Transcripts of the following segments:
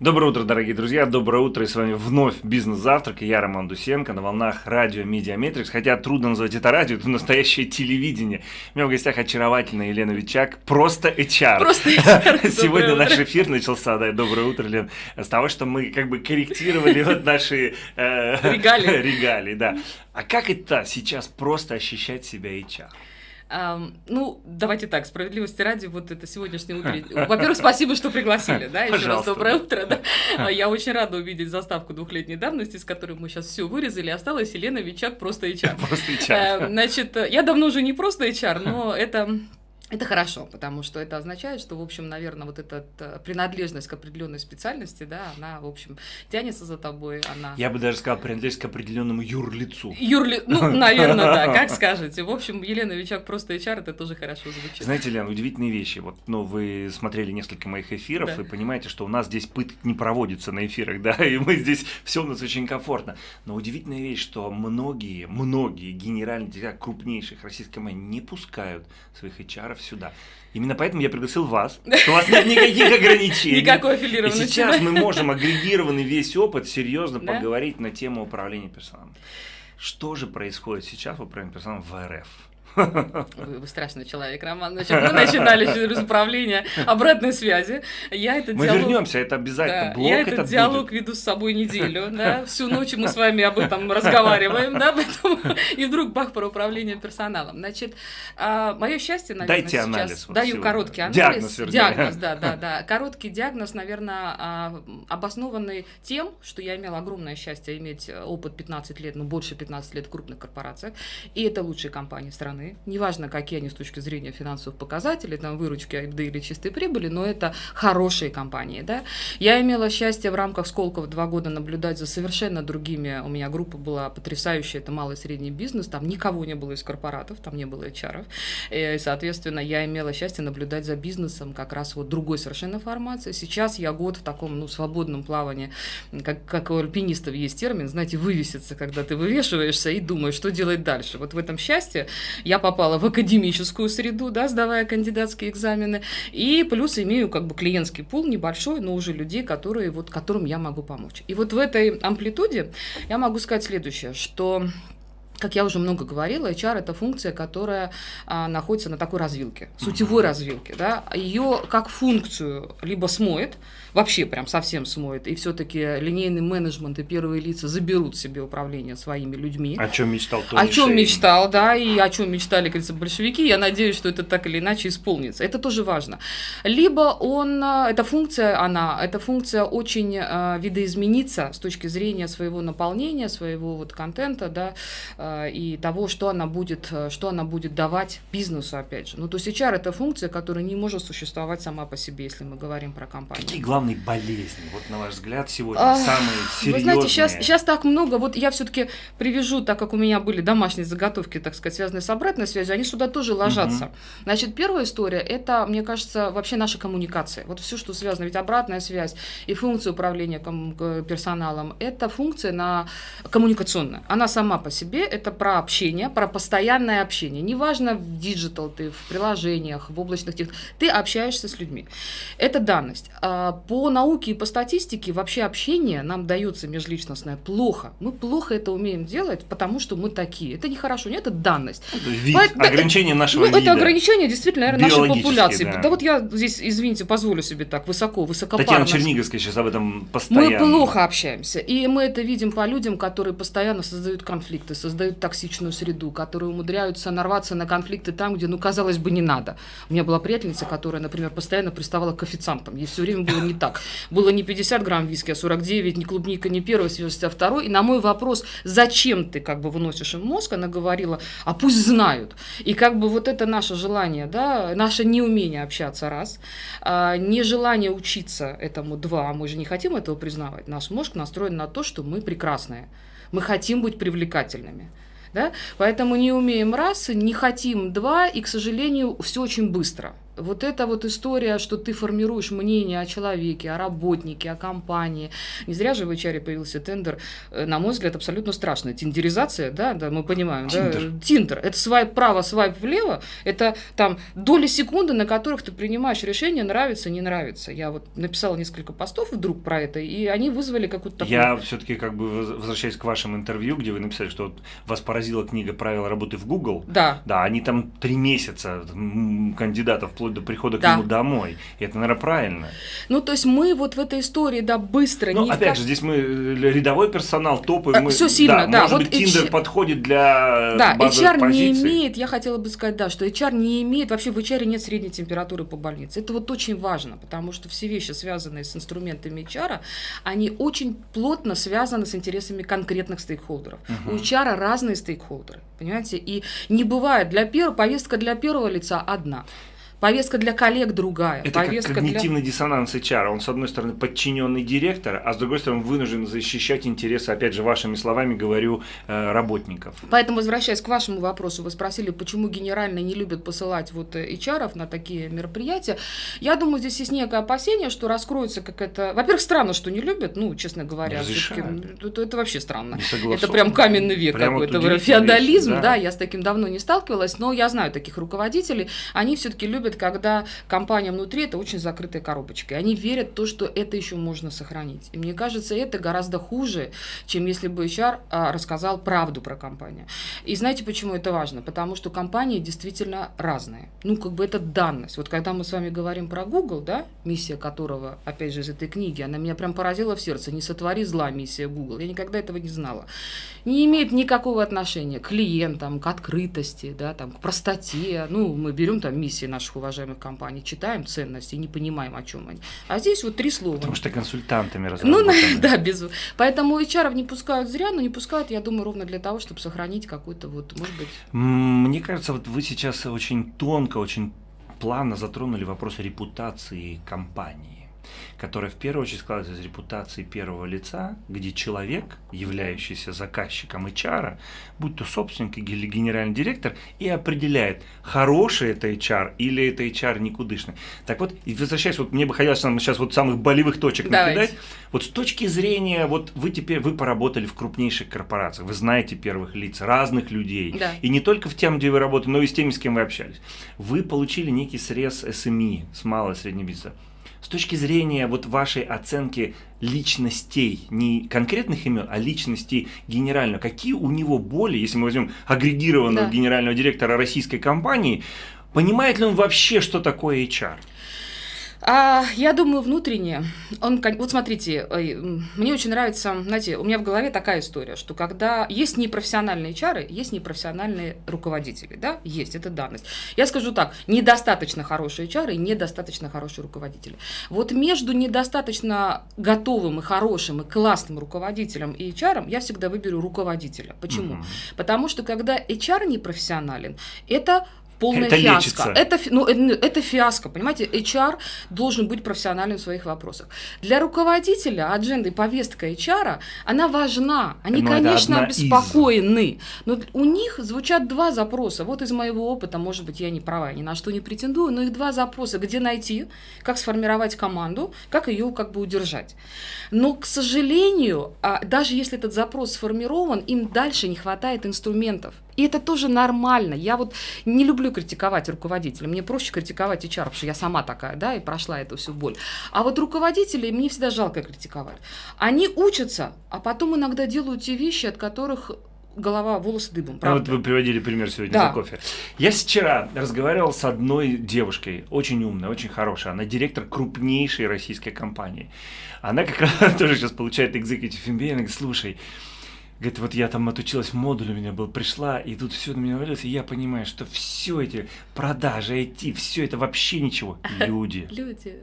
Доброе утро, дорогие друзья, доброе утро, и с вами вновь «Бизнес-завтрак», и я Роман Дусенко на волнах радио «Медиаметрикс», хотя трудно назвать это радио, это настоящее телевидение. У меня в гостях очаровательная Елена Вичак, просто HR. Просто HR. Сегодня наш эфир начался, да, доброе утро, Лен, с того, что мы как бы корректировали вот наши... э, Регалии. Регалии, да. А как это сейчас просто ощущать себя HR? Ну, давайте так, справедливости ради, вот это сегодняшнее утро. Во-первых, спасибо, что пригласили, да, еще раз доброе утро, да. А я очень рада увидеть заставку двухлетней давности, с которой мы сейчас все вырезали. Осталась Елена Вичак, просто HR. Просто HR. Эм, значит, я давно уже не просто HR, но это это хорошо, потому что это означает, что, в общем, наверное, вот эта э, принадлежность к определенной специальности, да, она, в общем, тянется за тобой, она... Я бы даже сказал, принадлежность к определенному юрлицу. Юрли... Ну, наверное, да, как скажете. В общем, Елена Вичак просто HR, это тоже хорошо звучит. Знаете, Лена, удивительные вещи. Вот, ну, вы смотрели несколько моих эфиров да. и понимаете, что у нас здесь пытки не проводится на эфирах, да, и мы здесь, все у нас очень комфортно. Но удивительная вещь, что многие, многие генеральные крупнейших российских компаний не пускают своих HR сюда. Именно поэтому я пригласил вас, что у вас нет никаких ограничений. Никакой аффилированности. И сейчас мы можем агрегированный весь опыт серьезно поговорить на тему управления персоналом. Что же происходит сейчас в управлении персоналом в РФ? Вы, вы страшный человек, Роман. Значит, мы начинали через управление обратной связи. Я этот мы диалог... вернемся, это обязательно. Да, Блок я этот диалог будет. веду с собой неделю. Да? Всю ночь мы с вами об этом разговариваем. Да? Поэтому... И вдруг бах про управление персоналом. Значит, а, мое счастье, наверное, Дайте сейчас... анализ. Вот Даю сегодня. короткий анализ. Диагноз, вернее. Диагноз, да, да, да. Короткий диагноз, наверное, а, обоснованный тем, что я имела огромное счастье иметь опыт 15 лет, ну, больше 15 лет в крупных корпорациях. И это лучшие компании страны. Неважно, неважно, какие они с точки зрения финансовых показателей, там, выручки, да или чистой прибыли, но это хорошие компании, да. Я имела счастье в рамках Сколково два года наблюдать за совершенно другими, у меня группа была потрясающая, это малый и средний бизнес, там никого не было из корпоратов, там не было HR, и, соответственно, я имела счастье наблюдать за бизнесом как раз вот другой совершенно формации. Сейчас я год в таком, ну, свободном плавании, как, как у альпинистов есть термин, знаете, вывеситься, когда ты вывешиваешься и думаешь, что делать дальше. Вот в этом счастье я попала в академическую среду, да, сдавая кандидатские экзамены, и плюс имею как бы клиентский пул небольшой, но уже людей, которые, вот, которым я могу помочь. И вот в этой амплитуде я могу сказать следующее, что как я уже много говорила, HR это функция, которая а, находится на такой развилке, сутевой развилке. Да? Ее как функцию либо смоет, вообще прям совсем смоет, и все-таки линейный менеджмент и первые лица заберут себе управление своими людьми. О чем мечтал Тони О чем мечтал, да, и о чем мечтали, говорится, большевики. Я надеюсь, что это так или иначе исполнится. Это тоже важно. Либо он, эта функция, она, эта функция очень э, видоизменится с точки зрения своего наполнения, своего вот контента, да, э, и того, что она будет, что она будет давать бизнесу, опять же. Ну, то есть HR это функция, которая не может существовать сама по себе, если мы говорим про компанию. Какие главные болезни, вот на ваш взгляд, сегодня а, самые серьезные? Вы знаете, сейчас, сейчас так много, вот я все-таки привяжу, так как у меня были домашние заготовки, так сказать, связанные с обратной связью, они сюда тоже ложатся. Угу. Значит, первая история, это, мне кажется, вообще наша коммуникация. Вот все, что связано, ведь обратная связь и функция управления персоналом, это функция на коммуникационная. Она сама по себе, это про общение, про постоянное общение. Неважно, в digital ты, в приложениях, в облачных тех, ты общаешься с людьми. Это данность. А по науке и по статистике вообще общение нам дается межличностное плохо. Мы плохо это умеем делать, потому что мы такие. Это нехорошо, нет, это данность. Вид, По, ограничение нашего ну, вида. Это ограничение действительно, наверное, нашей популяции. Да. да вот я здесь, извините, позволю себе так высоко, высокопарно. Татьяна Черниговская сейчас об этом постоянно. Мы плохо общаемся. И мы это видим по людям, которые постоянно создают конфликты, создают токсичную среду, которые умудряются нарваться на конфликты там, где, ну, казалось бы, не надо. У меня была приятельница, которая, например, постоянно приставала к официантам. Ей все время было не так. Было не 50 грамм виски, а 49, не клубника, не первая свежесть, а второй. И на мой вопрос, зачем ты как бы выносишь им мозг, она говорила, а пусть знают. И как бы вот это наше желание, да, наше неумение общаться, раз, а, нежелание учиться этому, два, мы же не хотим этого признавать. Наш мозг настроен на то, что мы прекрасные, мы хотим быть привлекательными. Да? Поэтому не умеем раз, не хотим два, и, к сожалению, все очень быстро. Вот эта вот история, что ты формируешь мнение о человеке, о работнике, о компании. Не зря же в HR появился тендер, э, на мой взгляд, абсолютно страшная. Тиндеризация, да, да, мы понимаем. Тиндер. Да? Тиндер. Это свайп право, свайп влево. Это там доли секунды, на которых ты принимаешь решение, нравится, не нравится. Я вот написала несколько постов вдруг про это, и они вызвали какую-то такую... Я все-таки как бы возвращаюсь к вашему интервью, где вы написали, что вот вас поразила книга «Правила работы в Google». Да. Да, они там три месяца кандидатов вплоть до прихода да. к нему домой. И это, наверное, правильно. Ну, то есть мы вот в этой истории, да, быстро... Ну, опять как... же, здесь мы э, рядовой персонал, топы. А, мы, все сильно, да. да может вот быть, Tinder H... подходит для Да, HR позиций. не имеет, я хотела бы сказать, да, что HR не имеет, вообще в HR нет средней температуры по больнице. Это вот очень важно, потому что все вещи, связанные с инструментами HR, они очень плотно связаны с интересами конкретных стейкхолдеров. Угу. У HR разные стейкхолдеры, понимаете? И не бывает для первого, повестка для первого лица одна. Повестка для коллег другая. Это повестка как когнитивный для... диссонанс HR. Он, с одной стороны, подчиненный директор, а с другой стороны, вынужден защищать интересы, опять же, вашими словами говорю, э, работников. Поэтому, возвращаясь к вашему вопросу, вы спросили, почему генерально не любят посылать вот э, HR на такие мероприятия. Я думаю, здесь есть некое опасение, что раскроется как это... Во-первых, странно, что не любят, ну, честно говоря. Это, это вообще странно. Это прям каменный век какой-то. Феодализм, да. да, я с таким давно не сталкивалась, но я знаю таких руководителей. Они все-таки любят любят, когда компания внутри это очень закрытая коробочка. Они верят в то, что это еще можно сохранить. И мне кажется, это гораздо хуже, чем если бы HR а, рассказал правду про компанию. И знаете, почему это важно? Потому что компании действительно разные. Ну, как бы это данность. Вот когда мы с вами говорим про Google, да, миссия которого, опять же, из этой книги, она меня прям поразила в сердце. Не сотвори зла миссия Google. Я никогда этого не знала. Не имеет никакого отношения к клиентам, к открытости, да, там, к простоте. Ну, мы берем там миссии наших уважаемых компаний, читаем ценности и не понимаем, о чем они. А здесь вот три слова. Потому что консультантами разработаны. Ну, да, без... Поэтому HR не пускают зря, но не пускают, я думаю, ровно для того, чтобы сохранить какой-то вот, может быть... Мне кажется, вот вы сейчас очень тонко, очень плавно затронули вопрос репутации компании которая в первую очередь складывается из репутации первого лица, где человек, являющийся заказчиком HR, будь то собственник или генеральный директор, и определяет, хороший это HR или это HR никудышный. Так вот, и возвращаясь, вот мне бы хотелось нам сейчас вот самых болевых точек Давайте. накидать. Вот с точки зрения, вот вы теперь, вы поработали в крупнейших корпорациях, вы знаете первых лиц, разных людей, да. и не только в тем, где вы работаете, но и с теми, с кем вы общались. Вы получили некий срез СМИ, с малого и среднего бизнеса. С точки зрения вот вашей оценки личностей, не конкретных имен, а личностей генерального, какие у него боли, если мы возьмем агрегированного да. генерального директора российской компании, понимает ли он вообще, что такое HR? А, я думаю, внутренне. Он, вот смотрите, мне очень нравится, знаете, у меня в голове такая история, что когда есть непрофессиональные чары, есть непрофессиональные руководители, да, есть, это данность. Я скажу так, недостаточно хорошие чары и недостаточно хорошие руководители. Вот между недостаточно готовым и хорошим и классным руководителем и HR я всегда выберу руководителя. Почему? Угу. Потому что когда HR непрофессионален, это полная это фиаско. Это, ну, это фиаско, понимаете? HR должен быть профессиональным в своих вопросах. Для руководителя адженды повестка HR, она важна. Они, но ну, конечно, обеспокоены. Из... Но у них звучат два запроса. Вот из моего опыта, может быть, я не права, ни на что не претендую, но их два запроса. Где найти, как сформировать команду, как ее как бы удержать. Но, к сожалению, а, даже если этот запрос сформирован, им дальше не хватает инструментов. И это тоже нормально. Я вот не люблю критиковать руководителя. Мне проще критиковать HR, потому что я сама такая, да, и прошла эту всю боль. А вот руководителей мне всегда жалко критиковать. Они учатся, а потом иногда делают те вещи, от которых голова, волосы дыбом. Правда? А вот вы приводили пример сегодня да. за кофе. Я вчера разговаривал с одной девушкой, очень умной, очень хорошей. Она директор крупнейшей российской компании. Она как раз тоже сейчас получает executive MBA. Она говорит, слушай, Говорит, вот я там отучилась в модуле, у меня был, пришла, и тут все на меня навалилось, и я понимаю, что все эти продажи, IT, все это вообще ничего. Люди. Люди.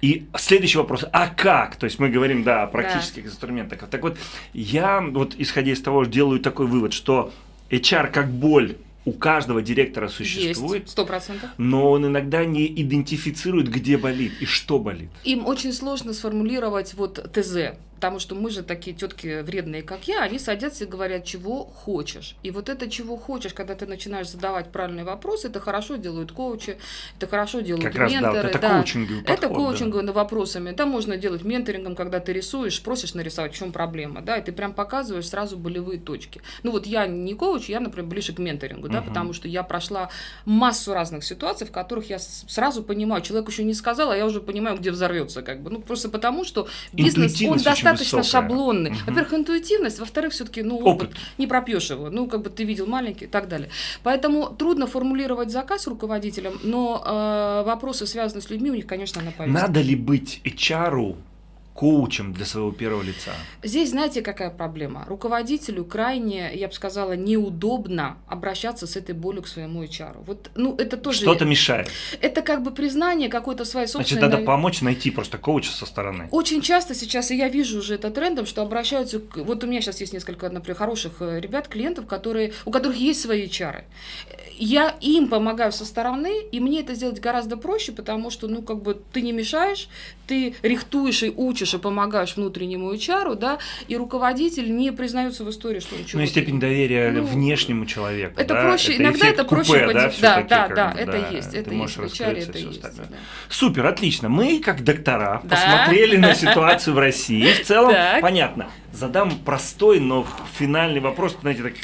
И следующий вопрос, а как? То есть мы говорим, да, о практических да. инструментах. Так вот, я вот исходя из того, делаю такой вывод, что HR как боль у каждого директора существует. Сто процентов. Но он иногда не идентифицирует, где болит и что болит. Им очень сложно сформулировать вот ТЗ. Потому что мы же такие тетки вредные, как я, они садятся и говорят, чего хочешь. И вот это чего хочешь, когда ты начинаешь задавать правильные вопросы, это хорошо делают коучи, это хорошо делают как раз, менторы. да, вот это да. коучинговый подход, Это коучинговый да. вопросами. Это можно делать менторингом, когда ты рисуешь, просишь нарисовать, в чем проблема, да, и ты прям показываешь сразу болевые точки. Ну вот я не коуч, я, например, ближе к менторингу, да, потому что я прошла массу разных ситуаций, в которых я сразу понимаю, человек еще не сказал, а я уже понимаю, где взорвется, как бы. Ну просто потому, что бизнес, он достаточно шаблонный. Угу. Во-первых, интуитивность, во-вторых, все-таки, ну, опыт. опыт. Не пропьешь его. Ну, как бы ты видел маленький и так далее. Поэтому трудно формулировать заказ руководителям, но э, вопросы, связанные с людьми, у них, конечно, на повестке. Надо ли быть HR коучем для своего первого лица? Здесь знаете, какая проблема? Руководителю крайне, я бы сказала, неудобно обращаться с этой болью к своему HR. Вот, ну, это тоже... Что-то мешает. Это как бы признание какой-то своей собственной... Значит, надо помочь найти просто коуча со стороны. Очень часто сейчас, и я вижу уже это трендом, что обращаются... К... Вот у меня сейчас есть несколько, например, хороших э, ребят, клиентов, которые, у которых есть свои HR я им помогаю со стороны, и мне это сделать гораздо проще, потому что, ну, как бы ты не мешаешь, ты рихтуешь и учишь, и помогаешь внутреннему HR, да, и руководитель не признается в истории, что он чего Ну, и степень доверия ну, внешнему человеку, Это да? проще, это иногда это проще, купе, да, да, да, да, это да, есть, это есть, в HR это есть. Да. Супер, отлично, мы, как доктора, да? посмотрели на ситуацию в России, в целом, понятно, задам простой, но финальный вопрос, знаете, так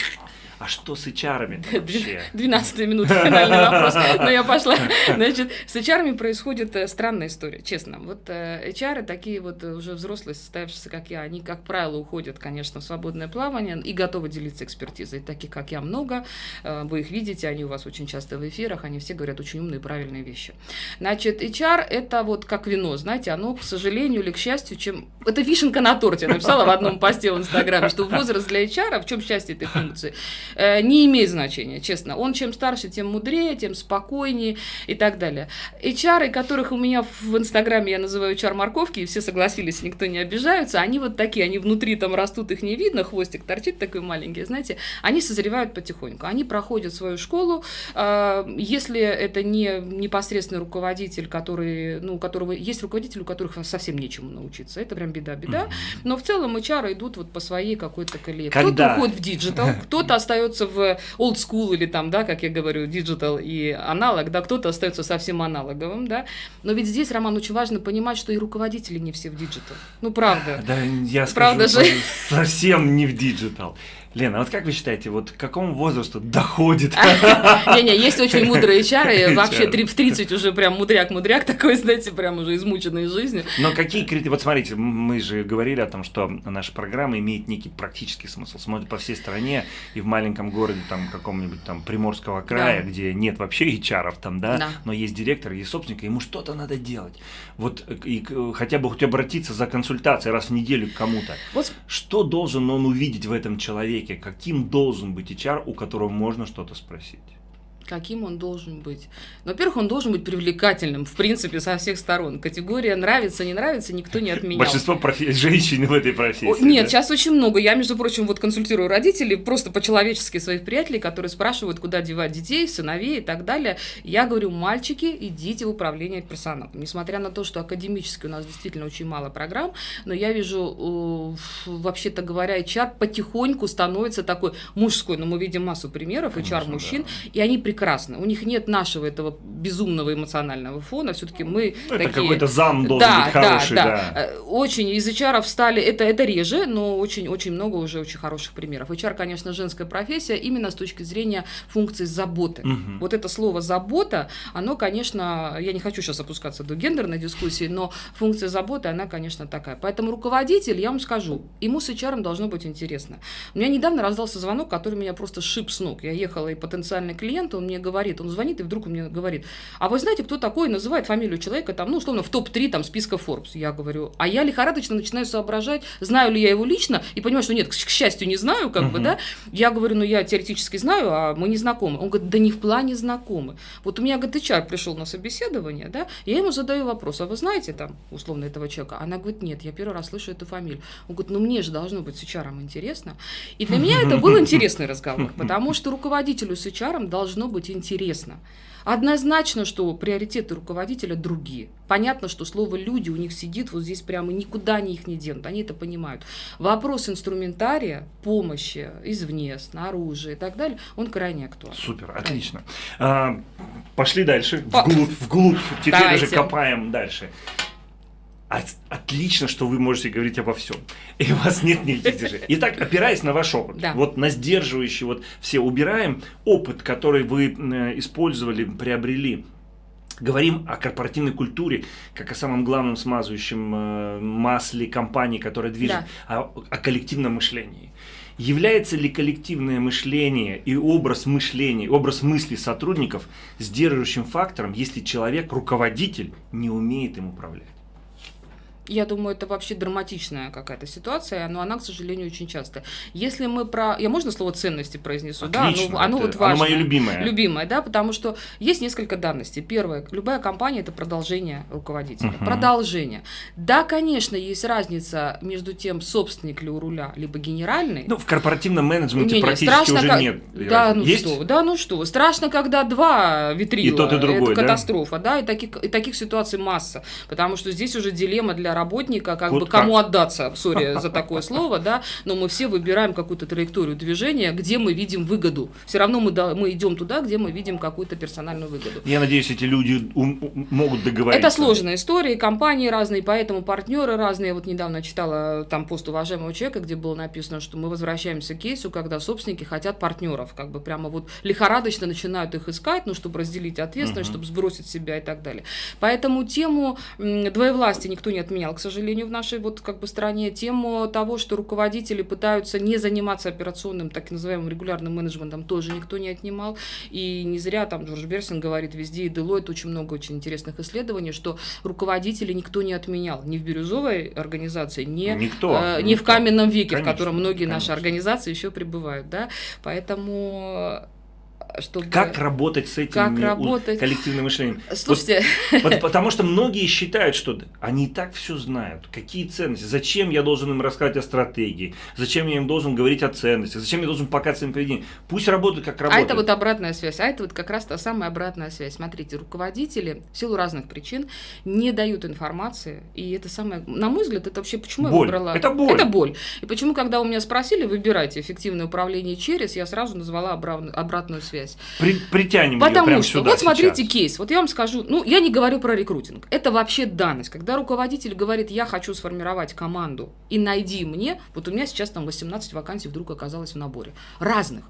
а что с HR вообще? 12 минута финальный вопрос, но я пошла. Значит, с HR происходит э, странная история, честно. Вот э, HR такие вот уже взрослые, состоявшиеся, как я, они, как правило, уходят, конечно, в свободное плавание и готовы делиться экспертизой. Таких, как я, много. Э, вы их видите, они у вас очень часто в эфирах, они все говорят очень умные и правильные вещи. Значит, HR – это вот как вино, знаете, оно, к сожалению или к счастью, чем... Это вишенка на торте. Я написала в одном посте в Инстаграме, что возраст для HR, в чем счастье этой функции? Э, не имеет значения, честно. Он чем старше, тем мудрее, тем спокойнее и так далее. HR, которых у меня в Инстаграме я называю HR-морковки, и все согласились, никто не обижаются, они вот такие, они внутри там растут, их не видно, хвостик торчит такой маленький, знаете, они созревают потихоньку, они проходят свою школу, э, если это не непосредственный руководитель, который, ну, у которого есть руководитель, у которых совсем нечему научиться, это прям беда-беда, но в целом HR идут вот по своей какой-то колее. Кто-то уходит в digital, кто-то остается остается в old school или там, да, как я говорю, digital и аналог, да, кто-то остается совсем аналоговым, да. Но ведь здесь, Роман, очень важно понимать, что и руководители не все в digital. Ну, правда. Да, я правда скажу, же. совсем не в digital. Лена, вот как вы считаете, вот к какому возрасту доходит? Не-не, есть очень мудрые чары, вообще в 30 уже прям мудряк-мудряк такой, знаете, прям уже измученный жизнью. Но какие критерии, вот смотрите, мы же говорили о том, что наша программа имеет некий практический смысл, смотрит по всей стране и в маленьком городе, там, каком-нибудь там Приморского края, где нет вообще HR там, да, но есть директор, есть собственник, ему что-то надо делать. Вот и хотя бы хоть обратиться за консультацией раз в неделю к кому-то. Что должен он увидеть в этом человеке? Человеке, каким должен быть HR, у которого можно что-то спросить? Каким он должен быть. Во-первых, он должен быть привлекательным, в принципе, со всех сторон. Категория нравится, не нравится, никто не отменял. Большинство профи- женщин в этой профессии. Нет, да? сейчас очень много. Я, между прочим, вот консультирую родителей, просто по-человечески своих приятелей, которые спрашивают, куда девать детей, сыновей и так далее. Я говорю, мальчики, идите в управление персоналом. Несмотря на то, что академически у нас действительно очень мало программ, но я вижу, вообще-то говоря, HR потихоньку становится такой мужской, но мы видим массу примеров HR мужчин, да. и они прекрасны. У них нет нашего этого безумного эмоционального фона. Все-таки мы ну, это такие... какой-то зам должен да, быть хороший, да, да. да. Э, очень из HR стали, это, это реже, но очень-очень много уже очень хороших примеров. HR, конечно, женская профессия именно с точки зрения функции заботы. Угу. Вот это слово «забота», оно, конечно, я не хочу сейчас опускаться до гендерной дискуссии, но функция заботы, она, конечно, такая. Поэтому руководитель, я вам скажу, ему с HR должно быть интересно. У меня недавно раздался звонок, который меня просто шип с ног. Я ехала, и потенциальный клиент, он он мне говорит, он звонит, и вдруг он мне говорит, а вы знаете, кто такой, называет фамилию человека, там, ну, условно, в топ-3 там списка Forbes. Я говорю, а я лихорадочно начинаю соображать, знаю ли я его лично, и понимаю, что нет, к счастью, не знаю, как uh-huh. бы, да. Я говорю, ну, я теоретически знаю, а мы не знакомы. Он говорит, да не в плане знакомы. Вот у меня, говорит, HR пришел на собеседование, да, я ему задаю вопрос, а вы знаете там, условно, этого человека? Она говорит, нет, я первый раз слышу эту фамилию. Он говорит, ну, мне же должно быть с HR интересно. И для меня это был интересный разговор, потому что руководителю с HR должно быть интересно. Однозначно, что приоритеты руководителя другие. Понятно, что слово «люди» у них сидит вот здесь прямо, никуда они их не денут, они это понимают. Вопрос инструментария, помощи извне, снаружи и так далее, он крайне актуален. Супер, отлично. А, пошли дальше, вглубь, вглубь, теперь Давайте. уже копаем дальше. Отлично, что вы можете говорить обо всем. И у вас нет никаких сдержаний. Итак, опираясь на ваш опыт, да. вот на сдерживающий, вот все убираем опыт, который вы э, использовали, приобрели. Говорим о корпоративной культуре, как о самом главном смазывающем э, масле компании, которая движет, да. о, о коллективном мышлении. Является ли коллективное мышление и образ мышления, образ мысли сотрудников сдерживающим фактором, если человек, руководитель, не умеет им управлять? Я думаю, это вообще драматичная какая-то ситуация, но она, к сожалению, очень часто. Если мы про... Я можно слово ценности произнесу? Отлично, да, оно, оно вот важное. Оно мое любимое. Любимое, да, потому что есть несколько данностей. Первое, любая компания – это продолжение руководителя. Угу. Продолжение. Да, конечно, есть разница между тем, собственник ли у руля, либо генеральный. Ну, в корпоративном менеджменте не, не, практически страшно, уже как... нет. Да, ну есть? что, да, ну что. Страшно, когда два витрила. И тот, и другой, Это да? катастрофа, да, и таких, и таких ситуаций масса. Потому что здесь уже дилемма для работника, как вот бы кому как? отдаться, сори за такое слово, да, но мы все выбираем какую-то траекторию движения, где мы видим выгоду. Все равно мы, да, мы идем туда, где мы видим какую-то персональную выгоду. Я надеюсь, эти люди могут договориться. Это сложная история, компании разные, поэтому партнеры разные. Я вот недавно читала там пост уважаемого человека, где было написано, что мы возвращаемся к кейсу, когда собственники хотят партнеров, как бы прямо вот лихорадочно начинают их искать, ну, чтобы разделить ответственность, угу. чтобы сбросить себя и так далее. Поэтому тему двоевластия никто не отменял, к сожалению в нашей вот как бы стране, тему того, что руководители пытаются не заниматься операционным, так называемым регулярным менеджментом, тоже никто не отнимал. И не зря там Джордж Берсин говорит везде, и Deloitte очень много очень интересных исследований, что руководители никто не отменял. Ни в бирюзовой организации, ни, никто, э, ни в каменном веке, конечно, в котором многие конечно. наши организации еще пребывают. Да? Поэтому чтобы... Как работать с этим как работать? коллективным мышлением? Слушайте... Вот, потому что многие считают, что они и так все знают. Какие ценности? Зачем я должен им рассказать о стратегии? Зачем я им должен говорить о ценностях? Зачем я должен показать своим поведением? Пусть работают, как работают. А это вот обратная связь. А это вот как раз та самая обратная связь. Смотрите, руководители в силу разных причин не дают информации. И это самое... На мой взгляд, это вообще... Почему боль. я выбрала... Это боль. Это боль. И почему, когда у меня спросили, выбирайте эффективное управление через, я сразу назвала обратную связь связь. При, притянем Потому ее что, сюда вот смотрите сейчас. кейс, вот я вам скажу, ну, я не говорю про рекрутинг, это вообще данность. Когда руководитель говорит, я хочу сформировать команду и найди мне, вот у меня сейчас там 18 вакансий вдруг оказалось в наборе, разных.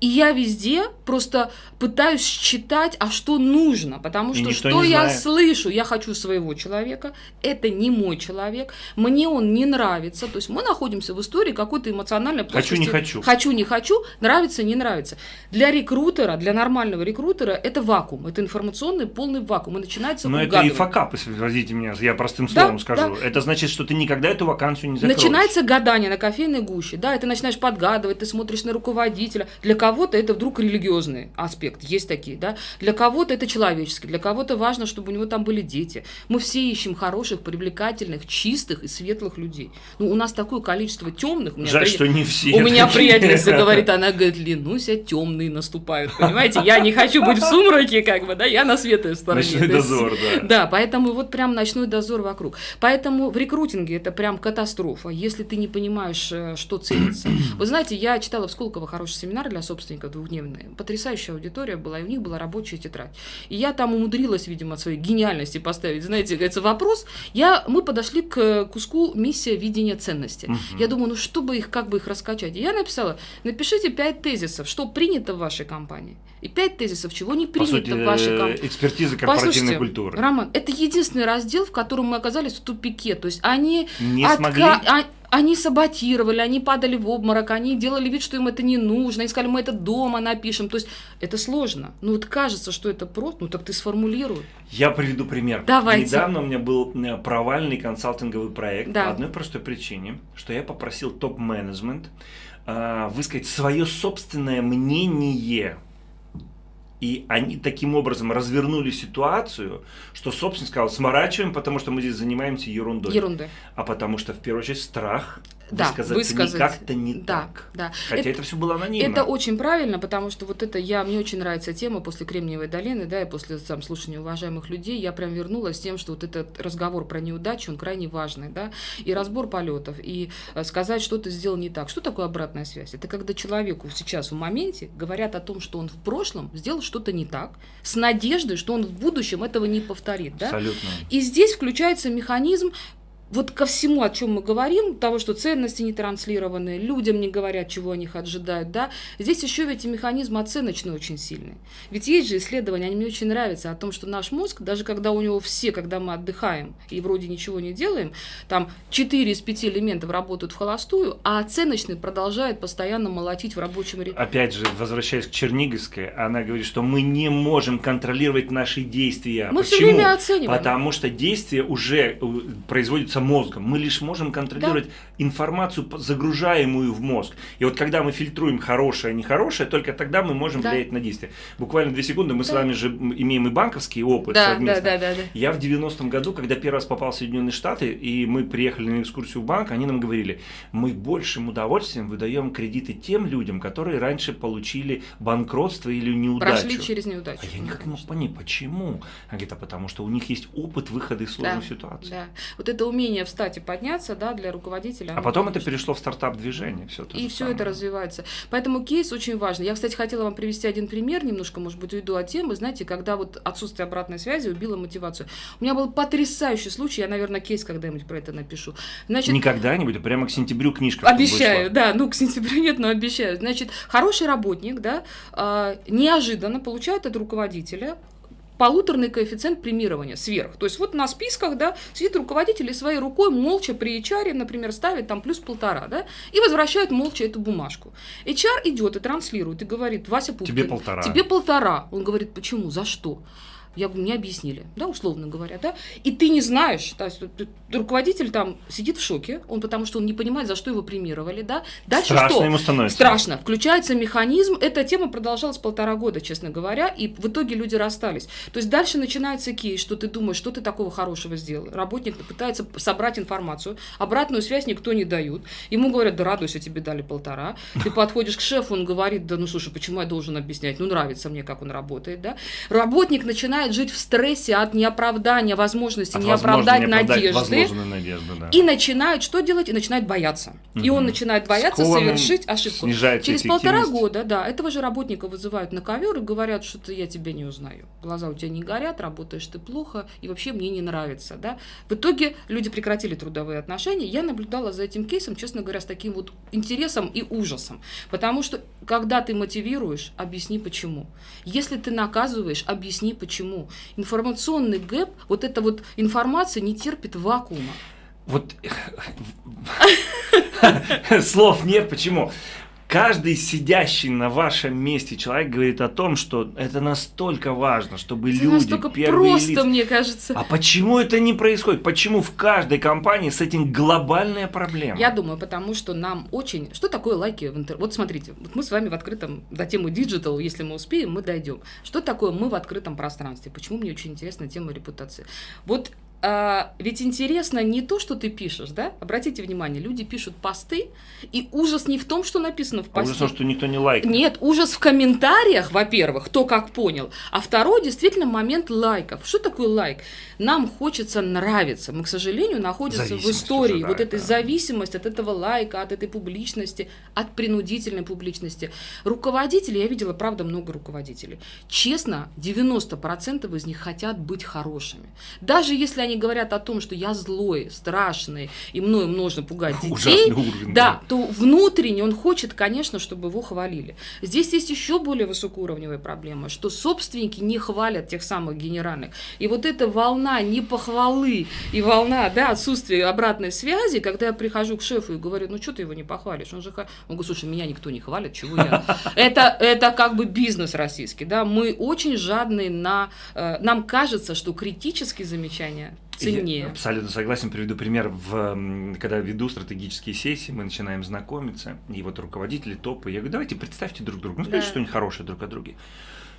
И я везде просто пытаюсь считать, а что нужно, потому что что я знает. слышу, я хочу своего человека, это не мой человек, мне он не нравится, то есть мы находимся в истории какой-то эмоциональной плоскости. Хочу, не хочу. Хочу, не хочу, нравится, не нравится. Для рекрутинга рекрутера, для нормального рекрутера, это вакуум, это информационный полный вакуум, и начинается Но это и факап, извините меня, я простым словом да, скажу. Да. Это значит, что ты никогда эту вакансию не закроешь. Начинается гадание на кофейной гуще, да, и ты начинаешь подгадывать, ты смотришь на руководителя. Для кого-то это вдруг религиозный аспект, есть такие, да. Для кого-то это человеческий, для кого-то важно, чтобы у него там были дети. Мы все ищем хороших, привлекательных, чистых и светлых людей. Ну, у нас такое количество темных. Жаль, при... что не все. У меня приятельница говорит, она говорит, Ленуся, темные наступают наступают, понимаете? Я не хочу быть в сумраке, как бы, да, я на светлой стороне. Ночной дозор, да. Да, поэтому вот прям ночной дозор вокруг. Поэтому в рекрутинге это прям катастрофа, если ты не понимаешь, э, что ценится. Вы знаете, я читала в Сколково хороший семинар для собственников двухдневный. Потрясающая аудитория была, и у них была рабочая тетрадь. И я там умудрилась, видимо, от своей гениальности поставить, знаете, говорится, вопрос. Я, мы подошли к куску миссия видения ценности. Я думаю, ну чтобы их, как бы их раскачать. И я написала, напишите пять тезисов, что принято в вашей компании компании. И пять тезисов, чего не принято По сути, в вашей э, компании. Экспертиза корпоративной Послушайте, культуры. Роман, это единственный раздел, в котором мы оказались в тупике. То есть они не отка... смогли. А, они саботировали, они падали в обморок, они делали вид, что им это не нужно, они сказали, мы это дома напишем. То есть это сложно. Ну вот кажется, что это просто, ну так ты сформулируй. Я приведу пример. Давайте. Недавно у меня был провальный консалтинговый проект да. по одной простой причине, что я попросил топ-менеджмент высказать свое собственное мнение И они таким образом развернули ситуацию, что собственно сказал, сморачиваем, потому что мы здесь занимаемся ерундой. Ерундой. А потому что в первую очередь страх да, высказаться высказать. не как-то не да, так. Да. Хотя это, это все было анонимно. Это очень правильно, потому что вот это я, мне очень нравится тема после Кремниевой долины, да, и после там, слушания уважаемых людей, я прям вернулась с тем, что вот этот разговор про неудачу, он крайне важный, да, и разбор полетов, и э, сказать, что ты сделал не так. Что такое обратная связь? Это когда человеку сейчас в моменте говорят о том, что он в прошлом сделал что-то не так, с надеждой, что он в будущем этого не повторит, да. Абсолютно. И здесь включается механизм вот ко всему, о чем мы говорим, того, что ценности не транслированы, людям не говорят, чего они ожидают, да, здесь еще ведь и механизм оценочный очень сильный. Ведь есть же исследования, они мне очень нравятся, о том, что наш мозг, даже когда у него все, когда мы отдыхаем и вроде ничего не делаем, там 4 из 5 элементов работают в холостую, а оценочный продолжает постоянно молотить в рабочем ритме. Опять же, возвращаясь к Черниговской, она говорит, что мы не можем контролировать наши действия. Мы Почему? все время оцениваем. Потому что действия уже э, производятся мозгом. Мы лишь можем контролировать да. информацию, загружаемую в мозг. И вот когда мы фильтруем хорошее, нехорошее, только тогда мы можем да. влиять на действие. Буквально две секунды, мы да. с вами же имеем и банковский опыт да, совместно. Да, да, да, да. Я в 90-м году, когда первый раз попал в Соединенные Штаты, и мы приехали на экскурсию в банк, они нам говорили, мы большим удовольствием выдаем кредиты тем людям, которые раньше получили банкротство или неудачу. Прошли через неудачу. А я никак не мог понять, почему. Она говорит, а потому что у них есть опыт выхода из сложных да, ситуаций. Да. Вот это умение встать и подняться, да, для руководителя. А потом это перешло в стартап-движение. Все и все это развивается. Поэтому кейс очень важный. Я, кстати, хотела вам привести один пример, немножко, может быть, уйду от темы. Знаете, когда вот отсутствие обратной связи убило мотивацию. У меня был потрясающий случай, я, наверное, кейс когда-нибудь про это напишу. Значит, не когда-нибудь, а прямо к сентябрю книжка. Обещаю, да, ну к сентябрю нет, но обещаю. Значит, хороший работник, да, э, неожиданно получает от руководителя полуторный коэффициент премирования сверх. То есть вот на списках, да, сидит руководитель и своей рукой молча при HR, например, ставит там плюс полтора, да, и возвращает молча эту бумажку. HR идет и транслирует, и говорит, Вася Пупкин, тебе полтора. Тебе полтора. Он говорит, почему, за что? Я говорю, мне объяснили, да, условно говоря, да, и ты не знаешь, то есть руководитель там сидит в шоке, он потому что он не понимает, за что его премировали, да. Дальше Страшно что? ему становится. Страшно. Включается механизм, эта тема продолжалась полтора года, честно говоря, и в итоге люди расстались. То есть дальше начинается кейс, что ты думаешь, что ты такого хорошего сделал. Работник пытается собрать информацию, обратную связь никто не дают. Ему говорят, да радуйся, тебе дали полтора. Ты подходишь к шефу, он говорит, да ну слушай, почему я должен объяснять? Ну нравится мне, как он работает, да. Работник начинает жить в стрессе от неоправдания возможности, от не оправдать надежды. надежды да. И начинает что делать? И начинает бояться. Угу. И он начинает бояться Скованным совершить ошибку. Через полтора года, да, этого же работника вызывают на ковер и говорят, что я тебя не узнаю. Глаза у тебя не горят, работаешь ты плохо, и вообще мне не нравится. Да? В итоге люди прекратили трудовые отношения. Я наблюдала за этим кейсом, честно говоря, с таким вот интересом и ужасом. Потому что, когда ты мотивируешь, объясни почему. Если ты наказываешь, объясни почему информационный гэп, вот эта вот информация не терпит вакуума. Вот слов нет, почему? Каждый сидящий на вашем месте человек говорит о том, что это настолько важно, чтобы это люди настолько первые просто, лица... мне кажется. А почему это не происходит? Почему в каждой компании с этим глобальная проблема? Я думаю, потому что нам очень... Что такое лайки в интернете? Вот смотрите, вот мы с вами в открытом... До темы digital, если мы успеем, мы дойдем. Что такое мы в открытом пространстве? Почему мне очень интересна тема репутации? Вот а, ведь интересно не то, что ты пишешь, да? Обратите внимание, люди пишут посты, и ужас не в том, что написано в посте. А ужас, что никто не лайкает. Нет, ужас в комментариях, во-первых, кто как понял. А второй, действительно, момент лайков. Что такое лайк? Нам хочется нравиться. Мы, к сожалению, находимся в истории уже, да, вот этой да. зависимости от этого лайка, от этой публичности, от принудительной публичности. Руководители, я видела, правда, много руководителей. Честно, 90% из них хотят быть хорошими. Даже если они говорят о том, что я злой, страшный, и мною можно пугать детей, уровень, да, да, то внутренне он хочет, конечно, чтобы его хвалили. Здесь есть еще более высокоуровневая проблема, что собственники не хвалят тех самых генеральных. И вот эта волна непохвалы и волна да, отсутствия обратной связи, когда я прихожу к шефу и говорю, ну что ты его не похвалишь? Он же он говорит, слушай, меня никто не хвалит, чего я? Это, это как бы бизнес российский, да, мы очень жадные на... Э, нам кажется, что критические замечания ценнее. Я абсолютно согласен. Приведу пример. В, когда веду стратегические сессии, мы начинаем знакомиться, и вот руководители топы, я говорю, давайте представьте друг друга, ну скажите да. что-нибудь хорошее друг о друге.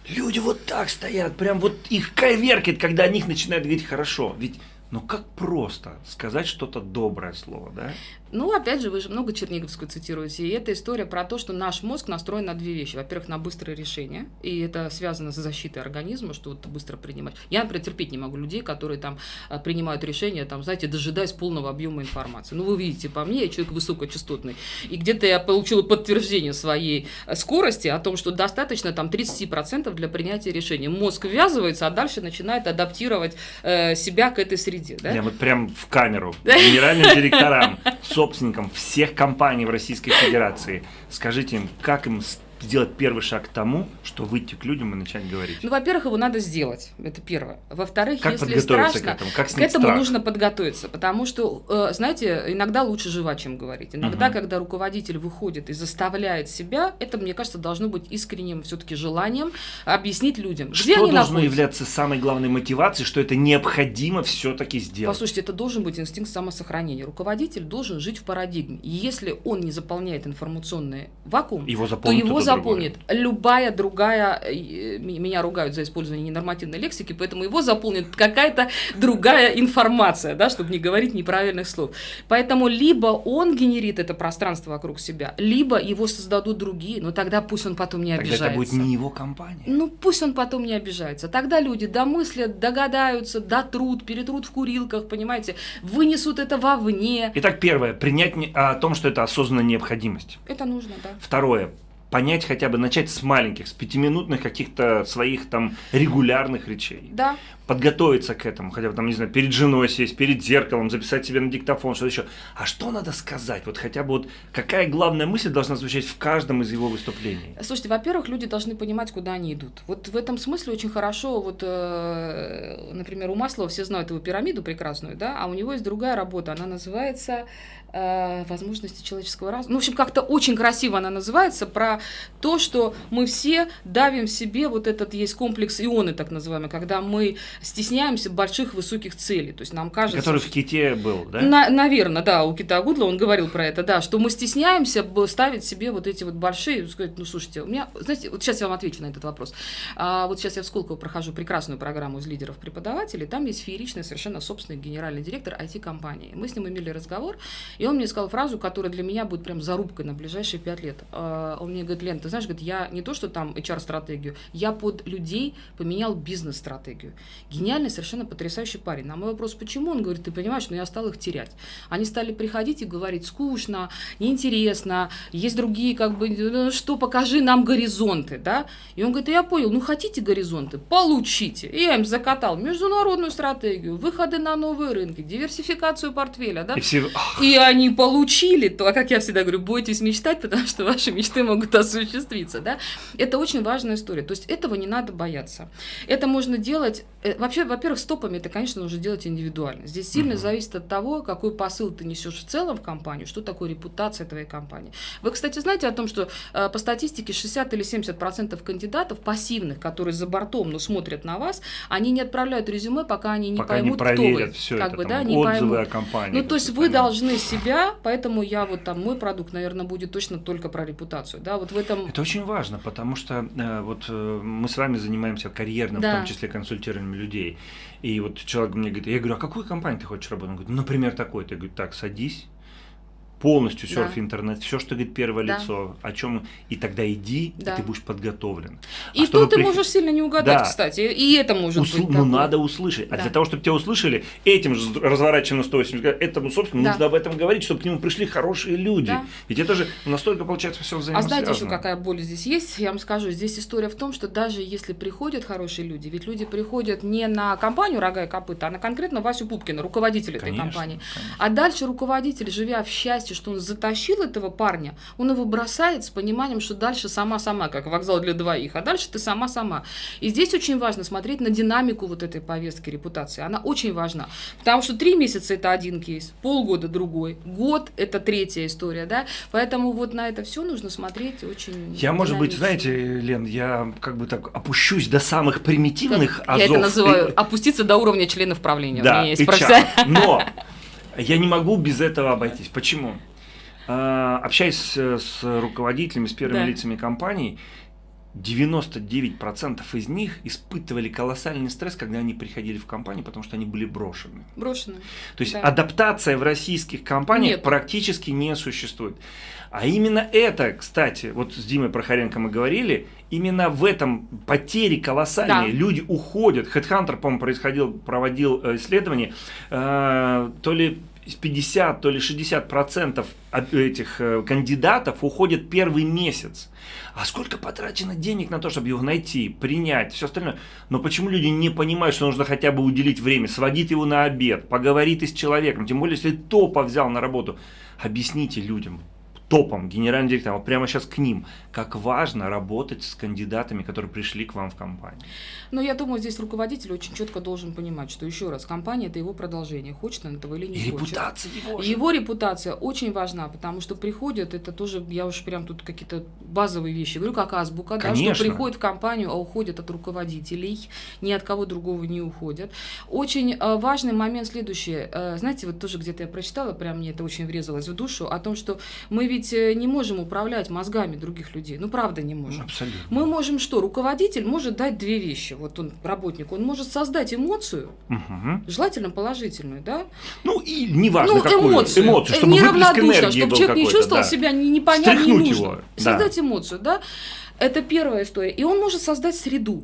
Люди вот так стоят, прям вот их коверкает, когда о них начинают говорить хорошо. Ведь но как просто сказать что-то доброе слово, да? Ну, опять же, вы же много Черниговскую цитируете, и это история про то, что наш мозг настроен на две вещи. Во-первых, на быстрое решение, и это связано с защитой организма, что вот быстро принимать. Я, например, терпеть не могу людей, которые там а, принимают решения, там, знаете, дожидаясь полного объема информации. Ну, вы видите по мне, я человек высокочастотный, и где-то я получила подтверждение своей э, скорости о том, что достаточно там 30% для принятия решения. Мозг ввязывается, а дальше начинает адаптировать э, себя к этой среде. Да? Я вот прям в камеру генеральным директорам собственникам всех компаний в Российской Федерации. Скажите им, как им сделать первый шаг к тому, что выйти к людям и начать говорить? Ну, во-первых, его надо сделать. Это первое. Во-вторых, как если страшно, к этому, как к этому страх? нужно подготовиться. Потому что, э, знаете, иногда лучше жива, чем говорить. Иногда, угу. когда руководитель выходит и заставляет себя, это, мне кажется, должно быть искренним все-таки желанием объяснить людям, что они должно находятся. являться самой главной мотивацией, что это необходимо все-таки сделать? Послушайте, это должен быть инстинкт самосохранения. Руководитель должен жить в парадигме. И если он не заполняет информационный вакуум, его то его заполнит другое. любая другая, э, меня ругают за использование ненормативной лексики, поэтому его заполнит какая-то другая информация, да, чтобы не говорить неправильных слов. Поэтому либо он генерит это пространство вокруг себя, либо его создадут другие, но тогда пусть он потом не обижается. Тогда это будет не его компания. Ну пусть он потом не обижается. Тогда люди домыслят, догадаются, дотрут, перетрут в курилках, понимаете, вынесут это вовне. Итак, первое, принять о том, что это осознанная необходимость. Это нужно, да. Второе, понять хотя бы, начать с маленьких, с пятиминутных каких-то своих там регулярных речей. Да. Подготовиться к этому, хотя бы там, не знаю, перед женой сесть, перед зеркалом, записать себе на диктофон, что-то еще. А что надо сказать? Вот хотя бы вот какая главная мысль должна звучать в каждом из его выступлений? Слушайте, во-первых, люди должны понимать, куда они идут. Вот в этом смысле очень хорошо, вот, э, например, у Маслова все знают его пирамиду прекрасную, да, а у него есть другая работа, она называется возможности человеческого разума. Ну, в общем, как-то очень красиво она называется, про то, что мы все давим в себе, вот этот есть комплекс ионы, так называемый, когда мы стесняемся больших высоких целей. То есть нам кажется... Который в Ките был, да? На, наверное, да, у Кита Гудла он говорил про это, да, что мы стесняемся ставить себе вот эти вот большие, сказать, ну, слушайте, у меня, знаете, вот сейчас я вам отвечу на этот вопрос. А, вот сейчас я в Сколково прохожу прекрасную программу из лидеров преподавателей, там есть фееричный совершенно собственный генеральный директор IT-компании. Мы с ним имели разговор, и он мне сказал фразу, которая для меня будет прям зарубкой на ближайшие пять лет. А, он мне говорит, Лен, ты знаешь, говорит, я не то, что там HR-стратегию, я под людей поменял бизнес-стратегию. Гениальный, совершенно потрясающий парень. На мой вопрос, почему? Он говорит, ты понимаешь, но ну, я стал их терять. Они стали приходить и говорить, скучно, неинтересно, есть другие, как бы, «Ну, что, покажи нам горизонты, да? И он говорит, я понял, ну хотите горизонты, получите. И я им закатал международную стратегию, выходы на новые рынки, диверсификацию портфеля, да? И, все... и они получили то, а как я всегда говорю, бойтесь мечтать, потому что ваши мечты могут осуществиться, да? Это очень важная история. То есть этого не надо бояться. Это можно делать, э, вообще, во-первых, стопами это, конечно, нужно делать индивидуально. Здесь сильно угу. зависит от того, какой посыл ты несешь в целом в компанию, что такое репутация твоей компании. Вы, кстати, знаете о том, что э, по статистике 60 или 70 процентов кандидатов пассивных, которые за бортом, но смотрят на вас, они не отправляют резюме, пока они не пока поймут, не проверят кто вы. Все как это, бы, там, да, не отзывы поймут. о компании. Ну, то есть вы должны себя, поэтому я вот там, мой продукт, наверное, будет точно только про репутацию, да, вот в этом... Это очень важно, потому что э, вот э, мы с вами занимаемся карьерным, да. в том числе консультированием людей, и вот человек мне говорит, я говорю, а какую компанию ты хочешь работать? Он говорит, ну, например, такой-то. Я говорю, так, садись, полностью серф да. интернет, все, что говорит первое да. лицо, о чем, и тогда иди, да. и ты будешь подготовлен. И а тут ты при... можешь сильно не угадать, да. кстати, и это может Усл... быть. Ну, надо услышать. А да. для того, чтобы тебя услышали, этим же разворачиваем на 180 этому, собственно, да. нужно об этом говорить, чтобы к нему пришли хорошие люди. Да. Ведь это же настолько, получается, все взаимосвязано. А знаете еще какая боль здесь есть? Я вам скажу, здесь история в том, что даже если приходят хорошие люди, ведь люди приходят не на компанию «Рога и копыта», а на конкретно Васю Пупкина, руководителя конечно, этой компании. Конечно. А дальше руководитель, живя в счастье, счастье, что он затащил этого парня, он его бросает с пониманием, что дальше сама-сама, как вокзал для двоих, а дальше ты сама-сама. И здесь очень важно смотреть на динамику вот этой повестки репутации. Она очень важна, потому что три месяца это один кейс, полгода другой, год это третья история, да, поэтому вот на это все нужно смотреть очень Я, может быть, знаете, Лен, я как бы так опущусь до самых примитивных как, азов. Я это называю опуститься до уровня членов правления. Да, У меня есть. Но я не могу без этого обойтись. Почему? А, общаясь с руководителями, с первыми да. лицами компаний, 99% из них испытывали колоссальный стресс, когда они приходили в компанию, потому что они были брошены. Брошены. То есть да. адаптация в российских компаниях Нет. практически не существует. А именно это, кстати, вот с Димой Прохоренко мы говорили, именно в этом потери колоссальные. Да. Люди уходят. Headhunter, по-моему, происходил, проводил э, исследование, э, то ли 50, то ли 60 процентов этих э, кандидатов уходят первый месяц. А сколько потрачено денег на то, чтобы его найти, принять, все остальное. Но почему люди не понимают, что нужно хотя бы уделить время, сводить его на обед, поговорить с человеком, тем более, если топа взял на работу. Объясните людям, топом, генеральным директором, вот прямо сейчас к ним, как важно работать с кандидатами, которые пришли к вам в компанию. Но я думаю, здесь руководитель очень четко должен понимать, что еще раз, компания это его продолжение, хочет он этого или не И хочет. репутация его. Же. Его репутация очень важна, потому что приходят, это тоже, я уж прям тут какие-то базовые вещи говорю, как азбука, да, что приходят в компанию, а уходят от руководителей, ни от кого другого не уходят. Очень э, важный момент следующий. Э, знаете, вот тоже где-то я прочитала, прям мне это очень врезалось в душу, о том, что мы ведь э, не можем управлять мозгами других людей. Ну, правда, не можем. Абсолютно. Мы можем что? Руководитель может дать две вещи вот он, работник, он может создать эмоцию, угу. желательно положительную, да? Ну, и неважно ну, какую. Эмоцию. эмоцию чтобы Неравнодушно, чтобы человек не чувствовал да. себя непонятно, не нужно. Его. Создать да. эмоцию, да? Это первая история. И он может создать среду.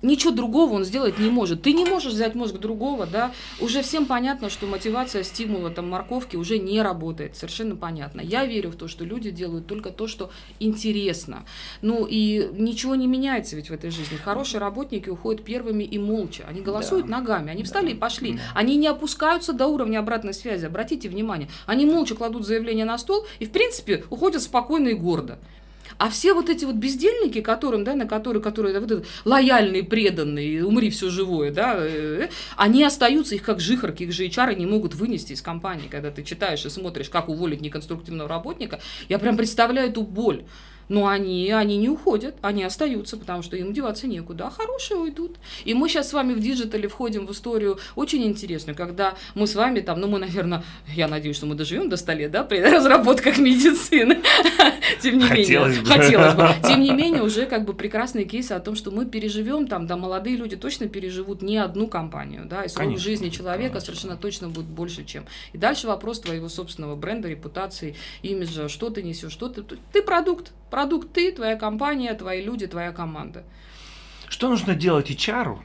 Ничего другого он сделать не может. Ты не можешь взять мозг другого, да. Уже всем понятно, что мотивация стимула там морковки уже не работает. Совершенно понятно. Я верю в то, что люди делают только то, что интересно. Ну и ничего не меняется ведь в этой жизни. Хорошие работники уходят первыми и молча. Они голосуют да. ногами. Они встали да. и пошли. Да. Они не опускаются до уровня обратной связи. Обратите внимание. Они молча кладут заявление на стол и, в принципе, уходят спокойно и гордо. А все вот эти вот бездельники, которым, да, на которые, которые вот это, лояльные, преданные, умри все живое, да, э, э, они остаются, их как жихарки, их же HR не могут вынести из компании, когда ты читаешь и смотришь, как уволить неконструктивного работника. Я прям представляю эту боль. Но они, они не уходят, они остаются, потому что им деваться некуда, а хорошие уйдут. И мы сейчас с вами в digital е входим в историю очень интересную, когда мы с вами там, ну мы, наверное, я надеюсь, что мы доживем до 100 лет, да, при разработках медицины. Тем не менее, хотелось бы. Тем не менее, уже как бы прекрасные кейсы о том, что мы переживем там, да, молодые люди точно переживут не одну компанию, да, и срок жизни человека совершенно точно будет больше, чем. И дальше вопрос твоего собственного бренда, репутации, имиджа, что ты несешь, что ты, ты продукт, Продукт ты, твоя компания, твои люди, твоя команда. Что нужно делать HR?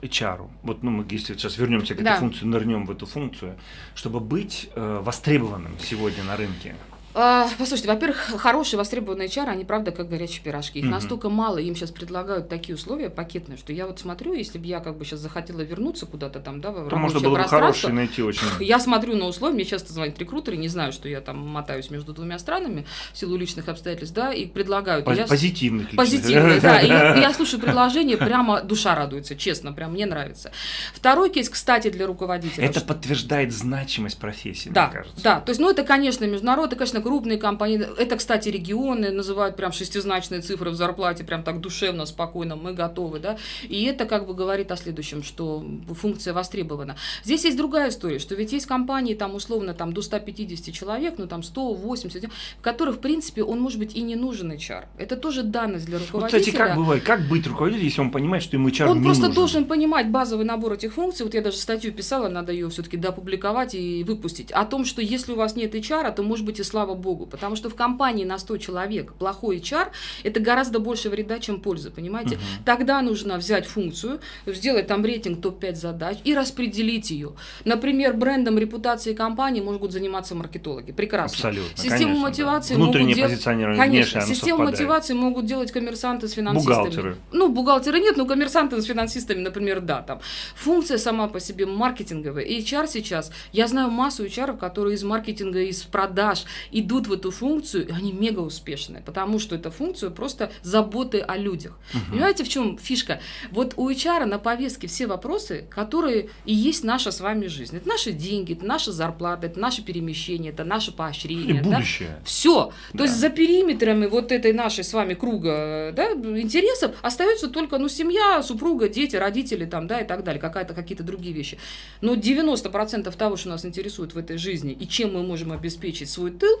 HR, вот ну, мы если сейчас вернемся к этой да. функции, нырнем в эту функцию, чтобы быть э, востребованным сегодня на рынке. А, послушайте, во-первых, хорошие востребованные HR, они правда как горячие пирожки. Их mm-hmm. настолько мало, им сейчас предлагают такие условия пакетные, что я вот смотрю, если бы я как бы сейчас захотела вернуться куда-то там, да, в То можно было бы хорошие найти очень. Я смотрю на условия, мне часто звонят рекрутеры, не знаю, что я там мотаюсь между двумя странами в силу личных обстоятельств, да, и предлагают. Поз- я... Позитивных личных. Позитивных, да. И я, я слушаю предложение, прямо душа радуется, честно, прям мне нравится. Второй кейс, кстати, для руководителя. Это подтверждает значимость профессии, да, мне кажется. Да, то есть, ну, это, конечно, международный, это, конечно, крупные компании. Это, кстати, регионы называют прям шестизначные цифры в зарплате, прям так душевно, спокойно, мы готовы, да. И это как бы говорит о следующем, что функция востребована. Здесь есть другая история, что ведь есть компании, там, условно, там, до 150 человек, ну, там, 180, в которых, в принципе, он может быть и не нужен HR. Это тоже данность для руководителя. Вот, кстати, как бывает, как быть руководителем, если он понимает, что ему HR Он не просто нужен? должен понимать базовый набор этих функций. Вот я даже статью писала, надо ее все-таки допубликовать и выпустить. О том, что если у вас нет HR, то, может быть, и слава слава богу, потому что в компании на 100 человек плохой HR – это гораздо больше вреда, чем пользы, понимаете? Угу. Тогда нужно взять функцию, сделать там рейтинг топ-5 задач и распределить ее. Например, брендом репутации компании могут заниматься маркетологи. Прекрасно. Абсолютно. Систему конечно, мотивации да. могут делать... Конечно, систему мотивации могут делать коммерсанты с финансистами. Бухгалтеры. Ну, бухгалтеры нет, но коммерсанты с финансистами, например, да. Там. Функция сама по себе маркетинговая. И HR сейчас, я знаю массу HR, которые из маркетинга, из продаж идут в эту функцию, и они мега успешные, потому что эта функция просто заботы о людях. Угу. Понимаете, в чем фишка? Вот у HR на повестке все вопросы, которые и есть наша с вами жизнь. Это наши деньги, это наша зарплата, это наше перемещение, это наше поощрение. И будущее. Да? Все. Да. То есть за периметрами вот этой нашей с вами круга да, интересов остается только ну, семья, супруга, дети, родители там, да, и так далее, какая-то, какие-то другие вещи. Но 90% того, что нас интересует в этой жизни и чем мы можем обеспечить свой тыл,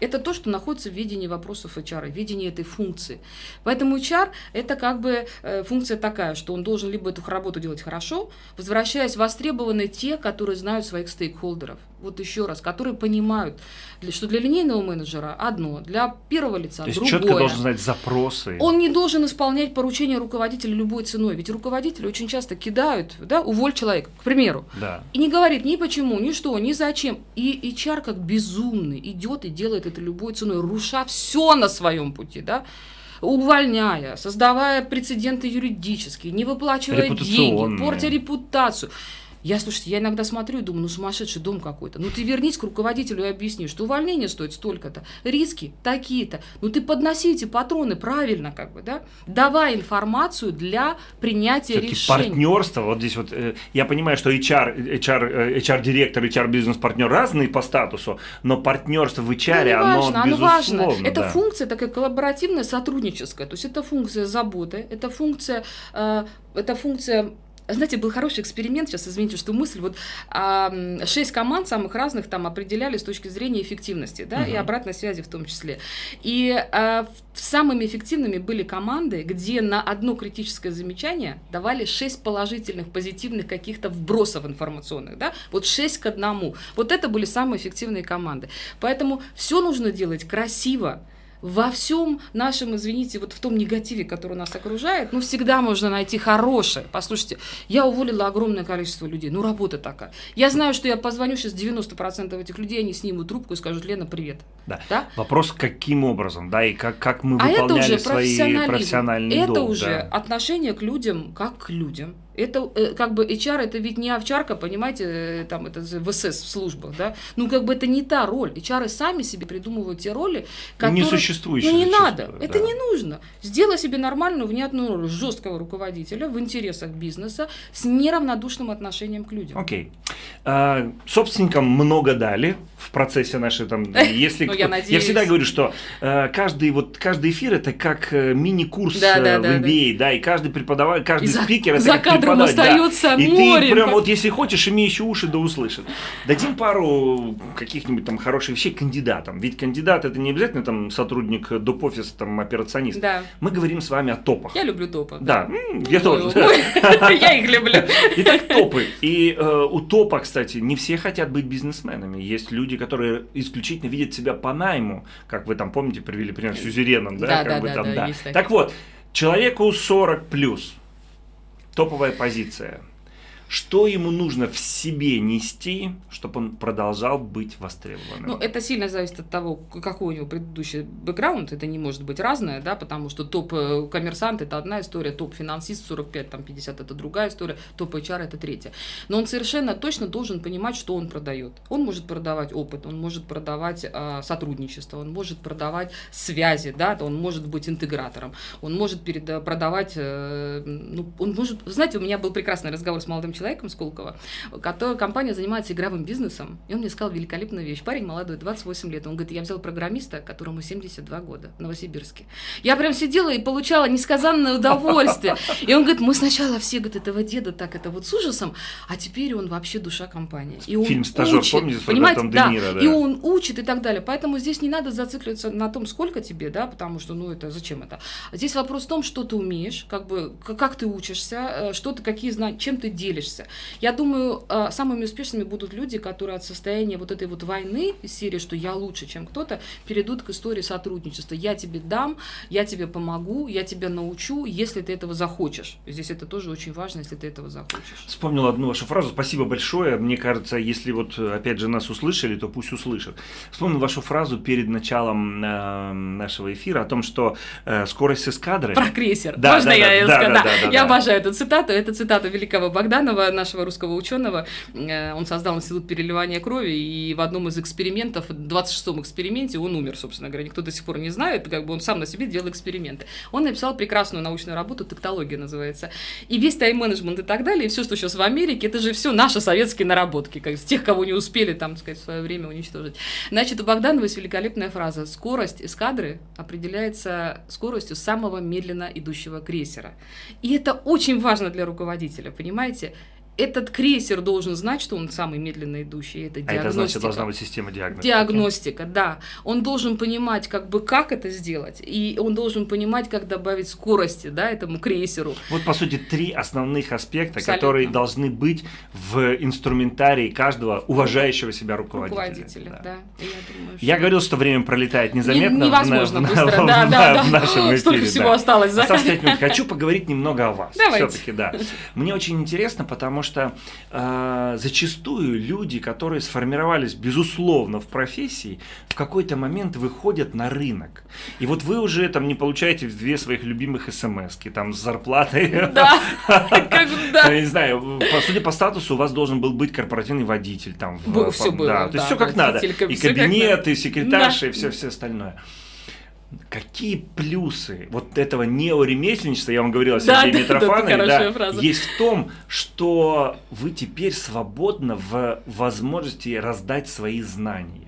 это то, что находится в видении вопросов HR, в видении этой функции. Поэтому HR – это как бы э, функция такая, что он должен либо эту работу делать хорошо, возвращаясь востребованы те, которые знают своих стейкхолдеров. Вот еще раз, которые понимают, что для линейного менеджера одно, для первого лица То есть другое. четко должен знать запросы. Он не должен исполнять поручения руководителя любой ценой, ведь руководители очень часто кидают, да, уволь человека, к примеру, да. и не говорит ни почему, ни что, ни зачем. И HR как безумный идет и делает это любой ценой, руша все на своем пути, да, увольняя, создавая прецеденты юридические, не выплачивая деньги, портя репутацию. Я, слушайте, я иногда смотрю и думаю, ну сумасшедший дом какой-то. Ну ты вернись к руководителю и объясни, что увольнение стоит столько-то, риски такие-то. Ну ты подноси эти патроны правильно, как бы, да? Давай информацию для принятия решений. партнерство, вот здесь вот, э, я понимаю, что HR, HR, HR-директор, HR-бизнес-партнер разные по статусу, но партнерство в HR, ну, оно, важно, оно важно. Это да. функция такая коллаборативная, сотрудническая, то есть это функция заботы, это функция, э, это функция знаете, был хороший эксперимент, сейчас извините, что мысль, вот а, шесть команд самых разных там определяли с точки зрения эффективности, да, угу. и обратной связи в том числе. И а, самыми эффективными были команды, где на одно критическое замечание давали шесть положительных, позитивных каких-то вбросов информационных, да, вот шесть к одному. Вот это были самые эффективные команды. Поэтому все нужно делать красиво, во всем нашем, извините, вот в том негативе, который нас окружает, ну, всегда можно найти хорошее. Послушайте, я уволила огромное количество людей, ну, работа такая. Я знаю, что я позвоню сейчас 90% этих людей, они снимут трубку и скажут, Лена, привет. Да. да? Вопрос, каким образом, да, и как, как мы выполняли а это уже свои профессиональные Это долг, уже да. отношение к людям, как к людям. Это э, как бы HR, это ведь не овчарка, понимаете, э, там это в СС в службах, да? Ну как бы это не та роль. HR сами себе придумывают те роли, которые... Не существующие. Ну не надо, да. это не нужно. Сделай себе нормальную, внятную роль жесткого руководителя в интересах бизнеса с неравнодушным отношением к людям. Окей. Okay. А, собственникам много дали в процессе нашей там, если ну, я, я всегда говорю, что э, каждый вот каждый эфир это как мини-курс да, да, в MBA, да. да, и каждый преподаватель, каждый за, спикер это за как кадром остается да. море. И ты прям вот если хочешь, имей еще уши, да услышит. Дадим пару каких-нибудь там хороших вещей кандидатам. Ведь кандидат это не обязательно там сотрудник доп. офиса, там операционист. Да. Мы говорим с вами о топах. Я люблю топы. Да, да. я тоже. Я их люблю. Итак, топы. И э, у топа, кстати, не все хотят быть бизнесменами. Есть люди, которые исключительно видят себя по найму, как вы там помните, привели пример с Сюзереном, да, да, да, да. Так вот, человеку 40 плюс, топовая позиция. Что ему нужно в себе нести, чтобы он продолжал быть востребованным? Ну, это сильно зависит от того, какой у него предыдущий бэкграунд. Это не может быть разное, да, потому что топ-коммерсант – это одна история, топ-финансист 45, там, 50 – это другая история, топ-HR – это третья. Но он совершенно точно должен понимать, что он продает. Он может продавать опыт, он может продавать э, сотрудничество, он может продавать связи, да, он может быть интегратором, он может перед, продавать, э, ну, он может… Знаете, у меня был прекрасный разговор с молодым человеком Сколково, который, компания занимается игровым бизнесом, и он мне сказал великолепную вещь. Парень молодой, 28 лет. Он говорит, я взял программиста, которому 72 года в Новосибирске. Я прям сидела и получала несказанное удовольствие. И он говорит, мы сначала все, говорит, этого деда так это вот с ужасом, а теперь он вообще душа компании. И он Фильм «Стажер», учит, помните, понимаете, да, Ниро, да, и он учит и так далее. Поэтому здесь не надо зацикливаться на том, сколько тебе, да, потому что, ну, это зачем это? Здесь вопрос в том, что ты умеешь, как бы, как ты учишься, э, что ты, какие знания, чем ты делишься успешишься. Я думаю, э, самыми успешными будут люди, которые от состояния вот этой вот войны из серии, что я лучше, чем кто-то, перейдут к истории сотрудничества. Я тебе дам, я тебе помогу, я тебя научу, если ты этого захочешь. Здесь это тоже очень важно, если ты этого захочешь. Вспомнил одну вашу фразу. Спасибо большое. Мне кажется, если вот опять же нас услышали, то пусть услышат. Вспомнил вашу фразу перед началом э, нашего эфира о том, что э, скорость эскадры... Про крейсер. Да, Можно да, я да, да? Да, да, да, я да. обожаю эту цитату. Это цитата великого Богданова, нашего русского ученого. Э, он создал институт переливания крови, и в одном из экспериментов, в 26-м эксперименте, он умер, собственно говоря. Никто до сих пор не знает, как бы он сам на себе делал эксперименты. Он написал прекрасную научную работу, тектология называется. И весь тайм-менеджмент и так далее, и все, что сейчас в Америке, это же все наши советские наработки, как с тех, кого не успели, там, сказать, в свое время уничтожить. Значит, у Богданова есть великолепная фраза. Скорость эскадры определяется скоростью самого медленно идущего крейсера. И это очень важно для руководителя, понимаете? Этот крейсер должен знать, что он самый медленно идущий. Это диагностика. А это значит, должна быть система диагностики. Диагностика, да. Он должен понимать, как бы, как это сделать, и он должен понимать, как добавить скорости, да, этому крейсеру. Вот, по сути, три основных аспекта, Абсолютно. которые должны быть в инструментарии каждого уважающего себя руководителя. Руководителя, да. да. Я, думаю, что... я говорил, что время пролетает незаметно. Невозможно в, быстро, в, да, в, да, в, да. нашем эфире. Столько всего да. осталось. Да? Осталось 5 минут. Хочу поговорить немного о вас. Все-таки, да. Мне очень интересно, потому что что э, зачастую люди, которые сформировались, безусловно, в профессии, в какой-то момент выходят на рынок. И вот вы уже там не получаете две своих любимых смс там с зарплатой. Да, Я не знаю, судя по статусу, у вас должен был быть корпоративный водитель. там. Все было, То есть все как надо. И кабинет, и секретарша, и все остальное. Какие плюсы вот этого неоремесленничества, я вам говорил о Сергее да, Митрофанове, да, да, есть в том, что вы теперь свободно в возможности раздать свои знания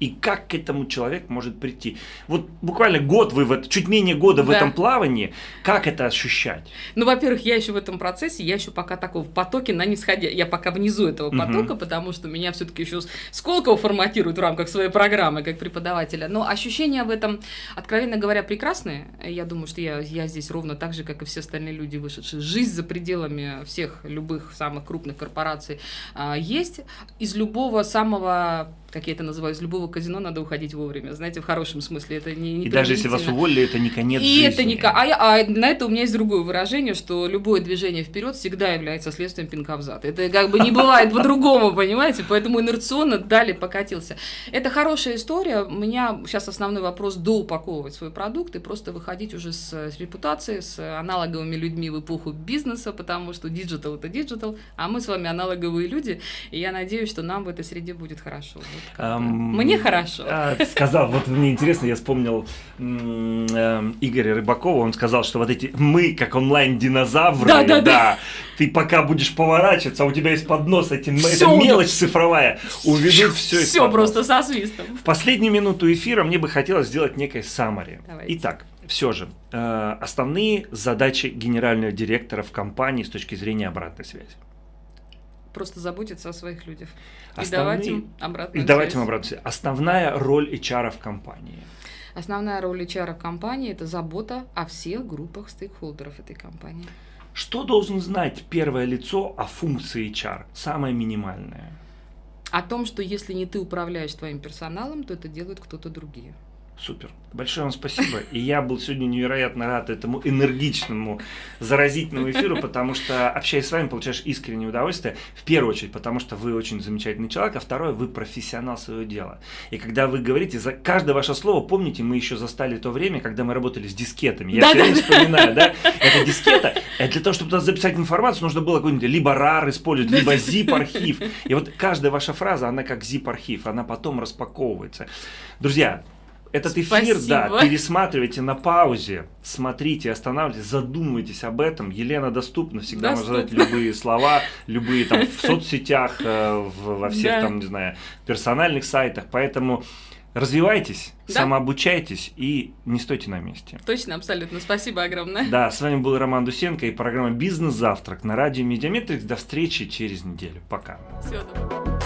и как к этому человек может прийти. Вот буквально год вы, в, чуть менее года в этом плавании, как это ощущать? Ну, во-первых, я еще в этом процессе, я еще пока такого в потоке на нисходя, я пока внизу этого потока, угу. потому что меня все-таки еще Сколково форматируют в рамках своей программы как преподавателя. Но ощущения в этом, откровенно говоря, прекрасные. Я думаю, что я, я здесь ровно так же, как и все остальные люди, вышедшие. Жизнь за пределами всех любых самых крупных корпораций а, есть. Из любого самого как я это называю, из любого казино надо уходить вовремя. Знаете, в хорошем смысле. Это не, не И даже если вас уволили, это не конец И жизни. это не а, я, а на это у меня есть другое выражение, что любое движение вперед всегда является следствием пинка в зад. Это как бы не бывает по-другому, понимаете? Поэтому инерционно далее покатился. Это хорошая история. У меня сейчас основной вопрос доупаковывать свой продукт и просто выходить уже с, с репутацией, с аналоговыми людьми в эпоху бизнеса, потому что digital это digital, а мы с вами аналоговые люди, и я надеюсь, что нам в этой среде будет хорошо. Um, Мне хорошо. А, сказал, вот мне интересно, я вспомнил э, Игоря Рыбакова, он сказал, что вот эти мы, как онлайн-динозавры, да, да, да, ты пока будешь поворачиваться, а у тебя есть поднос, эти, это мелочь цифровая, уведут все Все просто со свистом. В последнюю минуту эфира мне бы хотелось сделать некое. Давайте. Итак, все же, э, основные задачи генерального директора в компании с точки зрения обратной связи просто заботиться о своих людях. Основные... И давать им обратную И давать им обратную связь. Основная роль HR в компании. Основная роль HR в компании – это забота о всех группах стейкхолдеров этой компании. Что должен знать первое лицо о функции HR? Самое минимальное. О том, что если не ты управляешь твоим персоналом, то это делают кто-то другие. Супер. Большое вам спасибо. И я был сегодня невероятно рад этому энергичному, заразительному эфиру, потому что, общаясь с вами, получаешь искреннее удовольствие. В первую очередь, потому что вы очень замечательный человек, а второе, вы профессионал своего дела. И когда вы говорите, за каждое ваше слово, помните, мы еще застали то время, когда мы работали с дискетами. Я да, все время да. вспоминаю, да? Это дискета. Это для того, чтобы туда записать информацию, нужно было какой-нибудь либо RAR использовать, либо zip-архив. И вот каждая ваша фраза, она как zip-архив, она потом распаковывается. Друзья, этот эфир, Спасибо. да, пересматривайте на паузе, смотрите, останавливайтесь, задумывайтесь об этом. Елена доступна, всегда доступна. можно задать любые слова, любые там в соцсетях, э, во всех да. там, не знаю, персональных сайтах. Поэтому развивайтесь, да? самообучайтесь и не стойте на месте. Точно, абсолютно. Спасибо огромное. Да, с вами был Роман Дусенко и программа «Бизнес-завтрак» на радио Медиаметрикс. До встречи через неделю. Пока. Всего доброго.